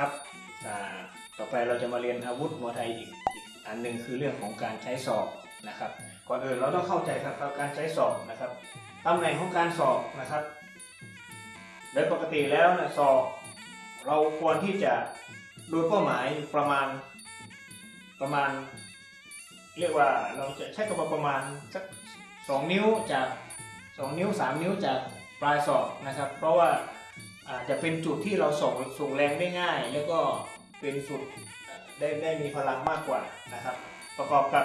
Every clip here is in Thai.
ครับต่อไปเราจะมาเรียนอาวุธมวยไทยอีกอีกอันหนึ่งคือเรื่องของการใช้ศอกนะครับ ก่อนอื่นเราต้องเข้าใจครับการใช้ศอกนะครับตำแหน่งของการศอกนะครับ โดยปกติแล้วนะศอกเราควรที่จะดูเป้าหมายประมาณประมาณ เรียกว่าเราจะใช้กับประมาณสักสองนิ้วจากสองนิ้วสามนิ้วจากปลายศอกนะครับ เพราะว่า อาจจะเป็นจุดที่เราส่งส่งแรงได้ง่าย แล้วก็เป็นจุดได้ได้มีพลังมากกว่านะครับ ประกอบกับ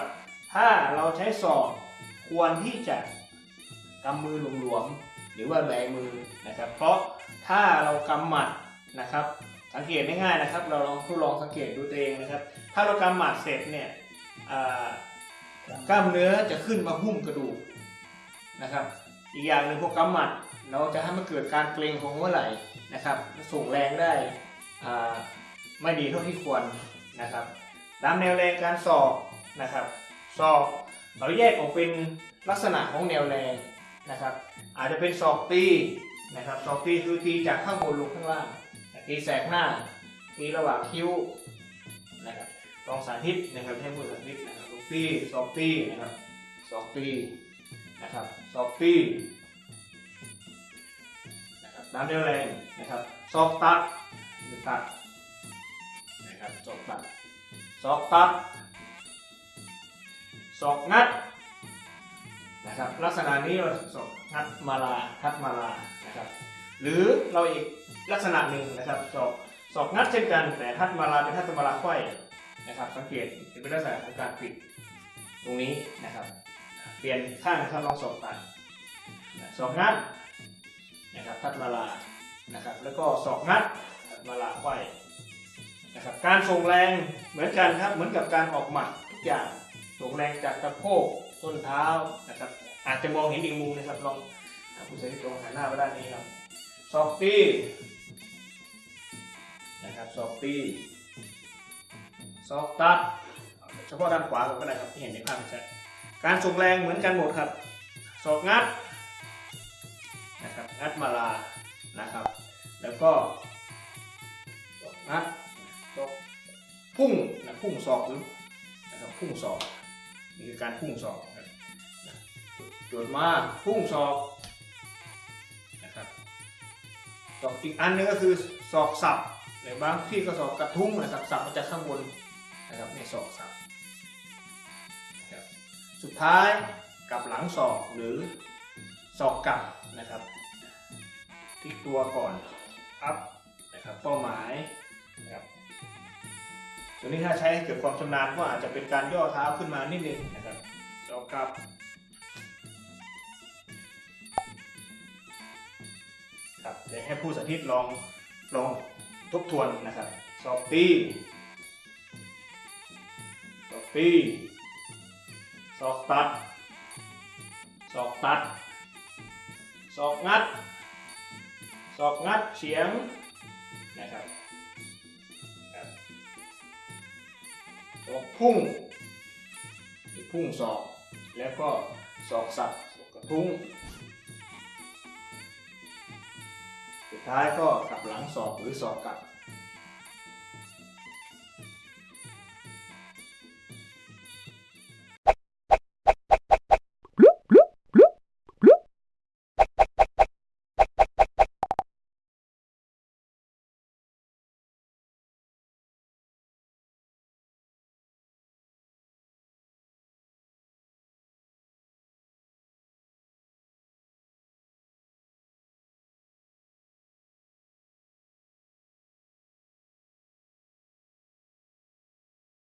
ถ้าเราใช้ศอกควรที่จะกำมือหลวมๆหรือว่าแบมือนะครับ เพราะถ้าเรากำหมัดนะครับ สังเกตง่ายๆนะครับ เราลองทดลองสังเกตดูตัวเองนะครับ ถ้าเรากำหมัดเสร็จเนี่ยกล้ามเนื้อจะขึ้นมาหุ้มกระดูกนะครับ อีกอย่างหนึ่งพวกกำหมัด เราจะให้มันเกิดการเกร็งของหัวไหล่นะครับส่งแรงได้ไม่ดีเท่าที่ควรนะครับตามแนวแรงการสอบนะครับสอบเราแยกออกเป็นลักษณะของแนวแรงนะครับ อาจจะเป็นศอกตีนะครับศอกตีคือตีจากข้างบนลงข้างล่างตีแสกหน้าตีระหว่างคิ้วนะครับลองสาธิตนะครับให้มือสาธิตนะครับลูกตีศอกตีนะครับศอกตีนะครับศอกตี น้ำเดียวแรงนะครับศอกตัดหรือตัดนะครับศอกตัดศอกตัดศอกงัดนะครับลักษณะนี้เราศอกงัดมาลาทัดมาลานะครับหรือเราอีกลักษณะหนึ่งนะครับศอกศอกงัดเช่นกันแต่ทัดมาลาเป็นทัดมาลาไขว้นะครับสังเกตเป็นลักษณะของการปิดตรงนี้นะครับเปลี่ยนข้างนะครับลองศอกตัดศอกงัด นะครับทัดมาลานะครับแล้วก็ศอกงัดทัดมาลาไขว้นะครับการส่งแรงเหมือนกันครับเหมือนกับการออกหมัดทุกอย่างส่งแรงจากสะโพกต้นเท้านะครับอาจจะมองเห็นอีกมุมนะครับลองผู้ใช้ที่ตรงหันหน้าไปด้านนี้ครับศอกตีนะครับศอกตีศอกตัด เฉพาะด้านขวาก็ได้ครับที่เห็นในภาพชัดการส่งแรงเหมือนกันหมดครับศอกงัด นะครับงัดมาลานะครับ แล้วก็ศอกงัดศอกพุ่งนะพุ่งศอกหรือนะครับพุ่งศอกนี่คือการพุ่งศอกนะโจดมาพุ่งศอกนะครับศอกอีกอันหนึงก็คือศอกสับหรือบางที่ก็สอบกระทุ้งนะครับสับมาจากข้างบนนะครับในศอกสับสับสุดท้ายกับหลังศอกหรือศอกกลับ นะครับพลิกตัวก่อนอัพนะครับเป้าหมายนะครับตัวนี้ถ้าใช้เกิดความชำนาญก็อาจจะเป็นการย่อเท้าขึ้นมานิดนึงนะครับศอกกลับครับเดี๋ยวให้ผู้สาธิตลองลองทบทวนนะครับสอบตีสอบตีสอกตัดสอกตัด สอกงัดสอกงัดเฉียงนะครับครับสอกพุ่งพุ่งสอกแล้วก็สอกสับสอกกระทุ้ง สุดท้ายก็กลับหลังศอกหรือศอกกลับ